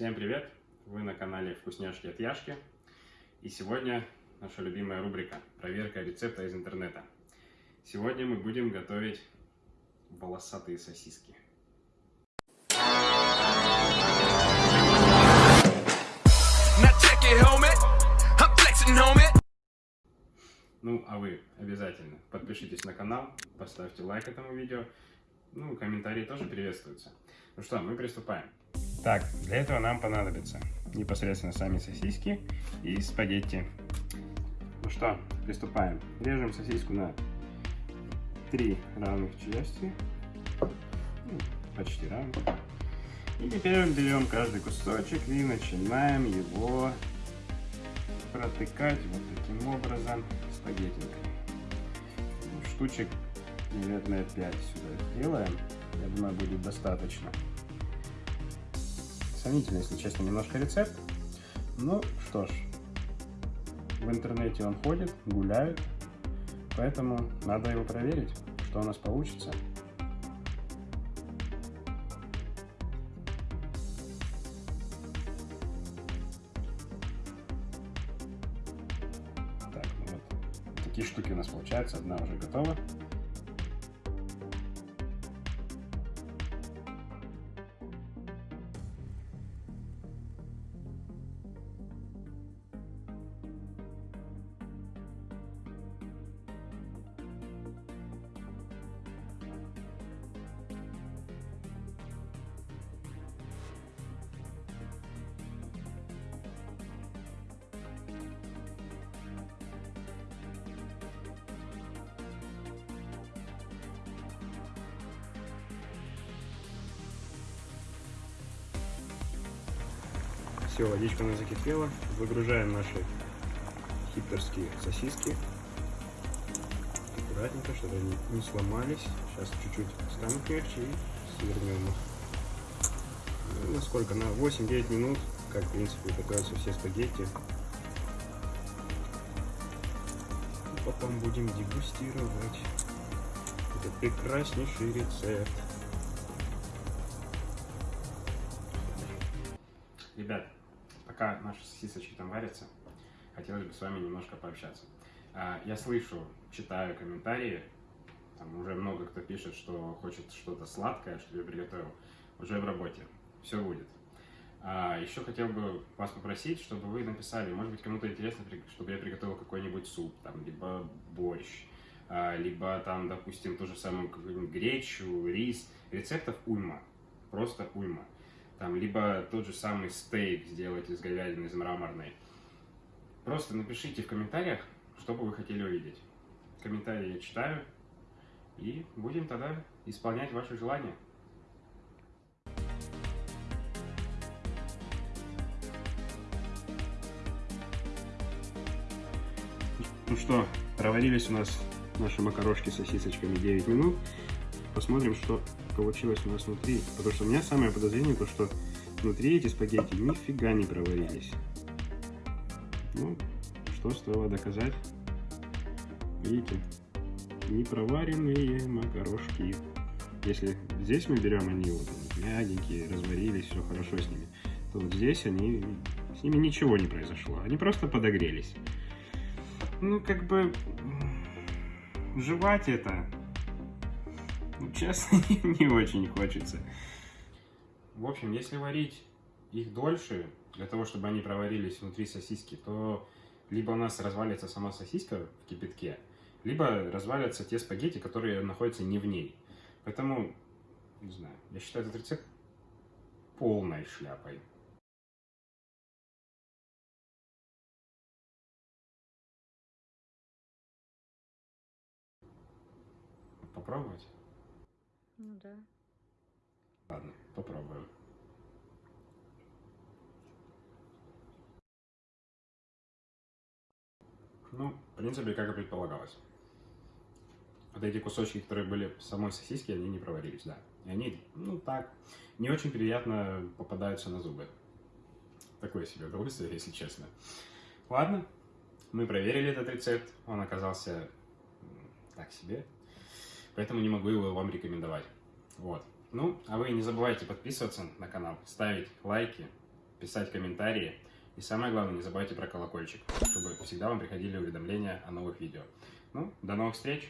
Всем привет! Вы на канале Вкусняшки от Яшки. И сегодня наша любимая рубрика «Проверка рецепта из интернета». Сегодня мы будем готовить волосатые сосиски. Ну, а вы обязательно подпишитесь на канал, поставьте лайк этому видео, ну, комментарии тоже приветствуются. Ну что, мы приступаем. Так, для этого нам понадобится непосредственно сами сосиски и спагетти. Ну что, приступаем. Режем сосиску на три равных части. Ну, почти равных. И теперь берем каждый кусочек и начинаем его протыкать вот таким образом спагеттинкой. Ну, штучек, наверное, 5 сюда сделаем. Я думаю, будет достаточно. Сомнительно, если честно, немножко рецепт. Ну, что ж, в интернете он ходит, гуляет, поэтому надо его проверить, что у нас получится. Так, ну вот, такие штуки у нас получаются, одна уже готова. Все, водичка у нас закипела. Выгружаем наши хиптерские сосиски. Аккуратненько, чтобы они не сломались. Сейчас чуть-чуть станут мягче и свернем их. Ну, на сколько? На 8-9 минут, как в принципе готовятся все спагетти. И потом будем дегустировать этот прекраснейший рецепт. Пока наши сосисочки там варятся, хотелось бы с вами немножко пообщаться. А, я слышу, читаю комментарии, там уже много кто пишет, что хочет что-то сладкое, что я приготовил. Уже в работе, все будет. А, еще хотел бы вас попросить, чтобы вы написали, может быть, кому-то интересно, чтобы я приготовил какой-нибудь суп, там, либо борщ, а, либо там, допустим, ту же самую гречу, рис. Рецептов уйма, просто уйма там, либо тот же самый стейк сделать из говядины, из мраморной. Просто напишите в комментариях, что бы вы хотели увидеть. Комментарии я читаю, и будем тогда исполнять ваши желания. Ну что, проварились у нас наши макарошки с сосисочками 9 минут. Посмотрим, что получилось у нас внутри. Потому что у меня самое подозрение, то что внутри эти спагетти нифига не проварились. Ну, что стоило доказать. Видите, не проваренные макарошки. Если здесь мы берем, они вот мягенькие, разварились, все хорошо с ними, то вот здесь они, с ними ничего не произошло. Они просто подогрелись. Ну, как бы, жевать это честно, не очень хочется. В общем, если варить их дольше, для того, чтобы они проварились внутри сосиски, то либо у нас развалится сама сосиска в кипятке, либо развалятся те спагетти, которые находятся не в ней. Поэтому, не знаю, я считаю этот рецепт полной шляпой. Попробовать? Ну да. Ладно, попробуем. Ну, в принципе, как и предполагалось. Вот эти кусочки, которые были в самой сосиске, они не проварились, да. И они, ну так, не очень приятно попадаются на зубы. Такое себе удовольствие, если честно. Ладно, мы проверили этот рецепт. Он оказался так себе поэтому не могу его вам рекомендовать. Вот. Ну, а вы не забывайте подписываться на канал, ставить лайки писать комментарии. И самое главное, не забывайте про колокольчик, чтобы всегда вам приходили уведомления о новых видео. Ну, до новых встреч!